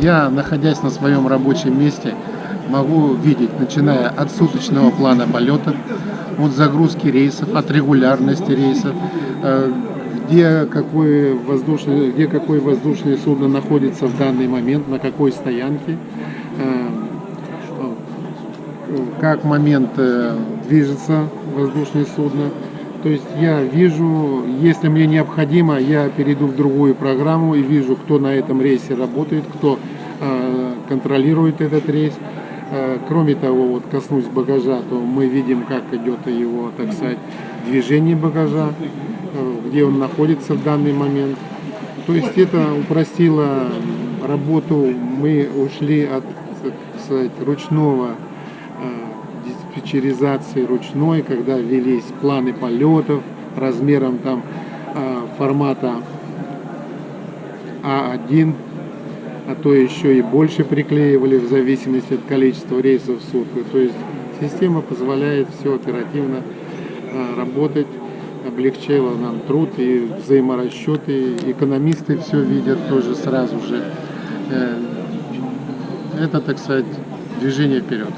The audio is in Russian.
я, находясь на своем рабочем месте, могу видеть, начиная от суточного плана полета, от загрузки рейсов, от регулярности рейсов, э, где какое воздушное, где какое воздушное судно находится в данный момент, на какой стоянке, э, как момент э, движется воздушное судно. То есть я вижу, если мне необходимо, я перейду в другую программу и вижу, кто на этом рейсе работает, кто контролирует этот рейс. Кроме того, вот коснусь багажа, то мы видим, как идет его, так сказать, движение багажа, где он находится в данный момент. То есть это упростило работу. Мы ушли от сказать, ручного диспетчеризации ручной, когда велись планы полетов размером там формата А1 а то еще и больше приклеивали в зависимости от количества рейсов в сутки. То есть система позволяет все оперативно а, работать, облегчила нам труд и взаиморасчеты. Экономисты все видят тоже сразу же. Э, это, так сказать, движение вперед.